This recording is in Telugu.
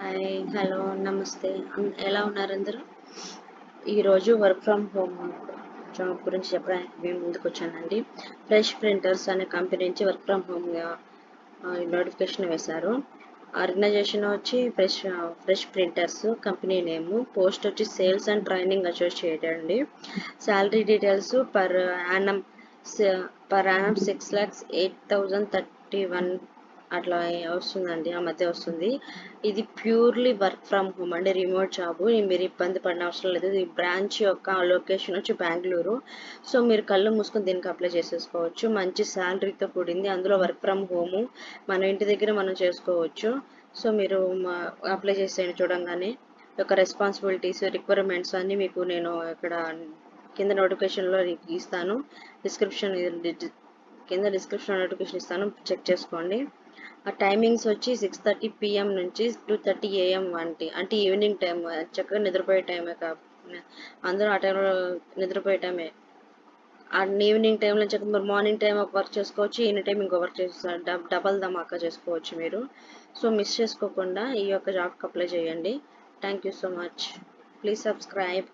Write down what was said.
హాయ్ హలో నమస్తే. ఎలా ఉన్నారు అందరూ? ఈరోజు వర్క్ ఫ్రమ్ హోమ్ జాబ్ గురించి చెప్పడానికి మేము ముందుకు వచ్చానండి. ఫ్రెష్ ప్రింటర్స్ అనే కంపెనీ నుంచి వర్క్ ఫ్రమ్ హోమ్గా నోటిఫికేషన్ వేశారు. ఆర్గనైజేషన్ వచ్చి fresh fresh printers company name post వచ్చి సేల్స్ అండ్ ట్రైనింగ్ అసోసియేట్ అండి. Salary details per annum per annum six lakhs eight thousand thirty one అట్లా వస్తుందండి ఆ మధ్య వస్తుంది. ఇది ప్యూర్లీ వర్క్ ఫ్రమ్ హోమ్ అండి రిమోట్ జాబ్. మీరు ఇబ్బంది పడిన అవసరం లేదు. ఈ బ్రాంచ్ యొక్క లొకేషన్ వచ్చి బెంగళూరు. సో మీరు కళ్ళు మూసుకొని దీనికి అప్లై చేసేసుకోవచ్చు. మంచి శాలరీతో కూడింది. అందులో వర్క్ ఫ్రమ్ హోమ్ మన ఇంటి దగ్గర మనం చేసుకోవచ్చు. సో మీరు అప్లై చేసేయండి చూడంగానే. యొక్క రెస్పాన్సిబిలిటీస్ రిక్వైర్మెంట్స్ అన్నీ మీకు నేను ఇక్కడ కింద నోటిఫికేషన్లో ఇస్తాను. డిస్క్రిప్షన్ కింద డిస్క్రిప్షన్ నోటిఫికేషన్ ఇస్తాను. చెక్ చేసుకోండి. ఆ టైమింగ్స్ వచ్చి సిక్స్ థర్టీ పిఎం నుంచి టూ థర్టీ ఏఎం వంటి అంటే ఈవినింగ్ టైం చక్కగా నిద్రపోయే టైమే కా అందరూ ఆ టైంలో నిద్రపోయే టైమే. ఆ ఈవినింగ్ టైంలో చక్కగా మీరు మార్నింగ్ టైం ఒక వర్క్ చేసుకోవచ్చు ఈవినింగ్ టైం ఇంకో వర్క్ చేసుకోవచ్చు డబల్ ధమాకా చేసుకోవచ్చు మీరు. సో మిస్ చేసుకోకుండా ఈ యొక్క జాబ్కి అప్లై చేయండి. Thank you so much. Please subscribe.